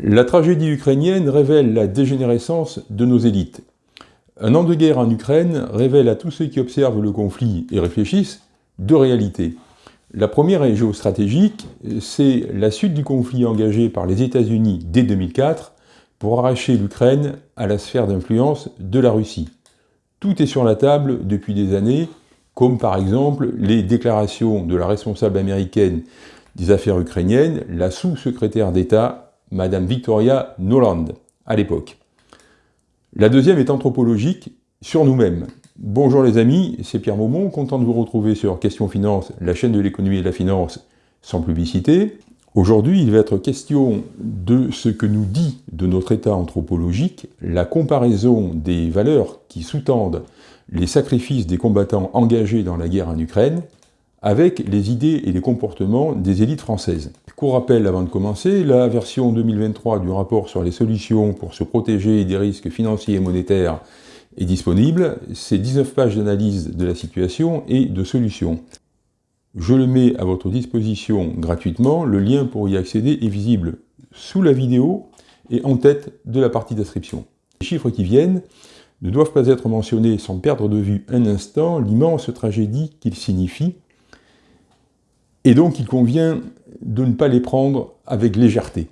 La tragédie ukrainienne révèle la dégénérescence de nos élites. Un an de guerre en Ukraine révèle à tous ceux qui observent le conflit et réfléchissent deux réalités. La première est géostratégique, c'est la suite du conflit engagé par les États-Unis dès 2004 pour arracher l'Ukraine à la sphère d'influence de la Russie. Tout est sur la table depuis des années, comme par exemple les déclarations de la responsable américaine des affaires ukrainiennes, la sous-secrétaire d'État, Madame Victoria Noland, à l'époque. La deuxième est anthropologique, sur nous-mêmes. Bonjour les amis, c'est Pierre Maumont, content de vous retrouver sur Question Finance, la chaîne de l'économie et de la finance sans publicité. Aujourd'hui, il va être question de ce que nous dit de notre état anthropologique la comparaison des valeurs qui sous-tendent les sacrifices des combattants engagés dans la guerre en Ukraine avec les idées et les comportements des élites françaises. Court rappel avant de commencer, la version 2023 du rapport sur les solutions pour se protéger des risques financiers et monétaires est disponible. C'est 19 pages d'analyse de la situation et de solutions. Je le mets à votre disposition gratuitement, le lien pour y accéder est visible sous la vidéo et en tête de la partie description. Les chiffres qui viennent ne doivent pas être mentionnés sans perdre de vue un instant l'immense tragédie qu'ils signifient, et donc il convient de ne pas les prendre avec légèreté.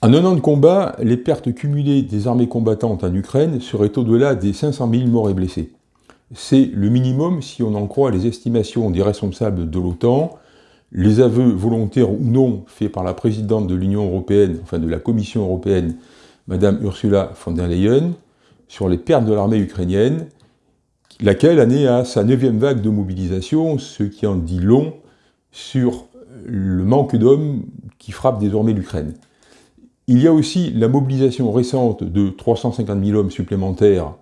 En un an de combat, les pertes cumulées des armées combattantes en Ukraine seraient au-delà des 500 000 morts et blessés. C'est le minimum si on en croit les estimations des responsables de l'OTAN, les aveux volontaires ou non faits par la présidente de l'Union européenne, enfin de la Commission européenne, Madame Ursula von der Leyen, sur les pertes de l'armée ukrainienne, laquelle en est à sa neuvième vague de mobilisation, ce qui en dit long sur le manque d'hommes qui frappe désormais l'Ukraine. Il y a aussi la mobilisation récente de 350 000 hommes supplémentaires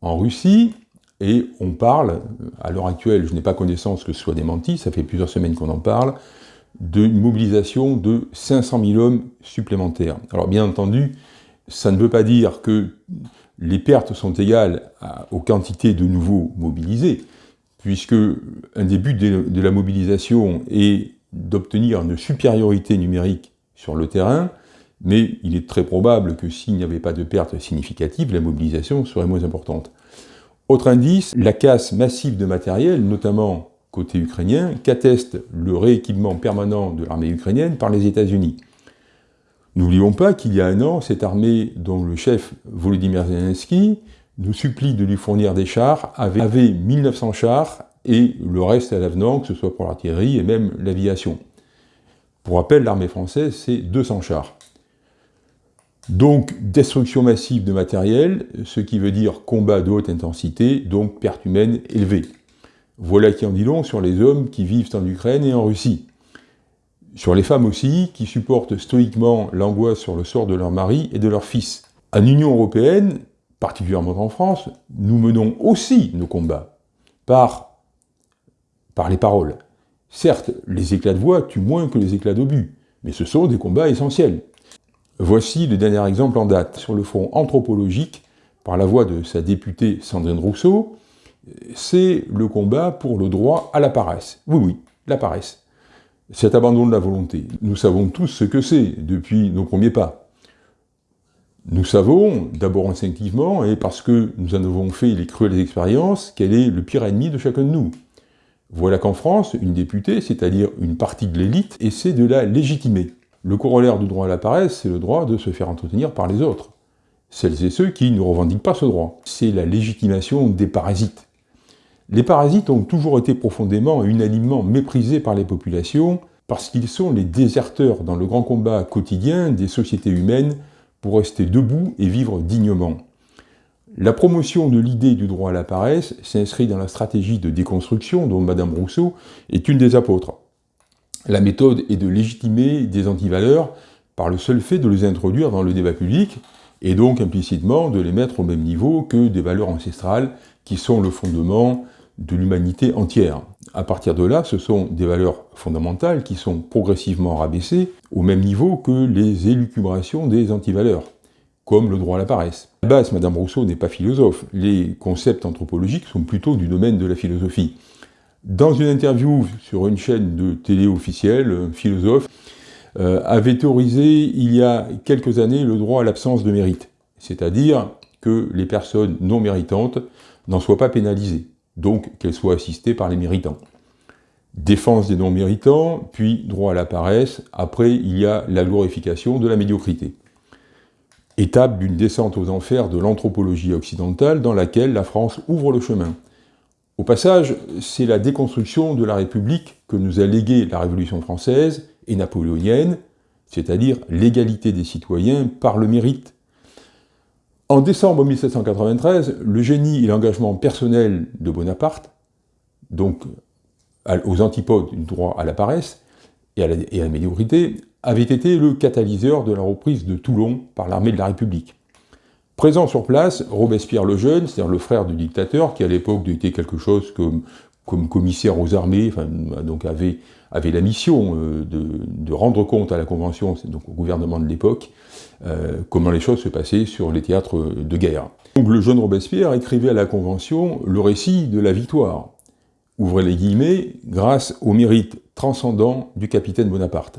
en Russie, et on parle, à l'heure actuelle, je n'ai pas connaissance que ce soit démenti, ça fait plusieurs semaines qu'on en parle, d'une mobilisation de 500 000 hommes supplémentaires. Alors bien entendu, ça ne veut pas dire que les pertes sont égales aux quantités de nouveaux mobilisés, puisque un des buts de la mobilisation est d'obtenir une supériorité numérique sur le terrain, mais il est très probable que s'il n'y avait pas de pertes significatives, la mobilisation serait moins importante. Autre indice, la casse massive de matériel, notamment côté ukrainien, qu'atteste le rééquipement permanent de l'armée ukrainienne par les États-Unis. N'oublions pas qu'il y a un an, cette armée dont le chef Volodymyr Zelensky nous supplie de lui fournir des chars, avait, 1900 chars et le reste à l'avenant, que ce soit pour l'artillerie et même l'aviation. Pour rappel, l'armée française, c'est 200 chars. Donc, destruction massive de matériel, ce qui veut dire combat de haute intensité, donc perte humaine élevée. Voilà qui en dit long sur les hommes qui vivent en Ukraine et en Russie. Sur les femmes aussi, qui supportent stoïquement l'angoisse sur le sort de leur mari et de leur fils. En Union Européenne, particulièrement en France, nous menons aussi nos combats, par, par les paroles. Certes, les éclats de voix tuent moins que les éclats d'obus, mais ce sont des combats essentiels. Voici le dernier exemple en date. Sur le front anthropologique, par la voix de sa députée Sandrine Rousseau, c'est le combat pour le droit à la paresse. Oui, oui, la paresse cet abandon de la volonté. Nous savons tous ce que c'est depuis nos premiers pas. Nous savons, d'abord instinctivement, et parce que nous en avons fait les cruelles expériences, quel est le pire ennemi de chacun de nous. Voilà qu'en France, une députée, c'est-à-dire une partie de l'élite, essaie de la légitimer. Le corollaire du droit à la paresse, c'est le droit de se faire entretenir par les autres. Celles et ceux qui ne revendiquent pas ce droit. C'est la légitimation des parasites. Les parasites ont toujours été profondément et unanimement méprisés par les populations parce qu'ils sont les déserteurs dans le grand combat quotidien des sociétés humaines pour rester debout et vivre dignement. La promotion de l'idée du droit à la paresse s'inscrit dans la stratégie de déconstruction dont Madame Rousseau est une des apôtres. La méthode est de légitimer des antivaleurs par le seul fait de les introduire dans le débat public, et donc implicitement de les mettre au même niveau que des valeurs ancestrales qui sont le fondement de l'humanité entière. À partir de là, ce sont des valeurs fondamentales qui sont progressivement rabaissées au même niveau que les élucubrations des antivaleurs, comme le droit à la paresse. À la base, Madame Rousseau n'est pas philosophe, les concepts anthropologiques sont plutôt du domaine de la philosophie. Dans une interview sur une chaîne de télé officielle, un philosophe euh, avait théorisé il y a quelques années le droit à l'absence de mérite, c'est-à-dire que les personnes non méritantes n'en soient pas pénalisées, donc qu'elles soient assistées par les méritants. Défense des non-méritants, puis droit à la paresse, après il y a la glorification de la médiocrité. Étape d'une descente aux enfers de l'anthropologie occidentale dans laquelle la France ouvre le chemin. Au passage, c'est la déconstruction de la République que nous a légué la Révolution française et napoléonienne, c'est-à-dire l'égalité des citoyens par le mérite. En décembre 1793, le génie et l'engagement personnel de Bonaparte, donc aux antipodes du droit à la paresse et à la, médiocrité, avait été le catalyseur de la reprise de Toulon par l'armée de la République. Présent sur place, Robespierre le Jeune, c'est-à-dire le frère du dictateur, qui à l'époque était quelque chose comme, comme commissaire aux armées, donc avait, avait la mission euh, de, rendre compte à la Convention, donc au gouvernement de l'époque, euh, comment les choses se passaient sur les théâtres de guerre. Donc le jeune Robespierre écrivait à la Convention le récit de la victoire, ouvrez les guillemets, grâce au mérite transcendant du capitaine Bonaparte.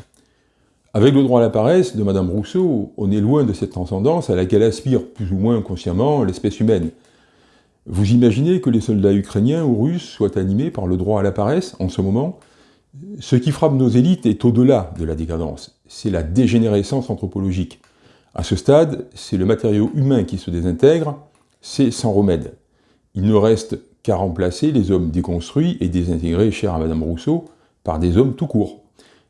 Avec le droit à la paresse de Madame Rousseau, on est loin de cette transcendance à laquelle aspire plus ou moins consciemment l'espèce humaine. Vous imaginez que les soldats ukrainiens ou russes soient animés par le droit à la paresse en ce moment? Ce qui frappe nos élites est au-delà de la décadence, c'est la dégénérescence anthropologique. À ce stade, c'est le matériau humain qui se désintègre, c'est sans remède. Il ne reste qu'à remplacer les hommes déconstruits et désintégrés chers à Madame Rousseau par des hommes tout court.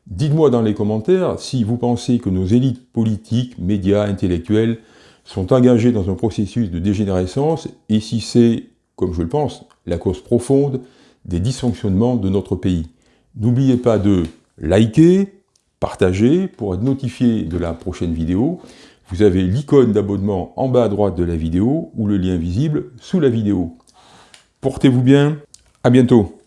Dites-moi dans les commentaires si vous pensez que nos élites politiques, médias, intellectuels sont engagés dans un processus de dégénérescence et si c'est, comme je le pense, la cause profonde des dysfonctionnements de notre pays. N'oubliez pas de liker, partager pour être notifié de la prochaine vidéo. Vous avez l'icône d'abonnement en bas à droite de la vidéo ou le lien visible sous la vidéo. Portez-vous bien, à bientôt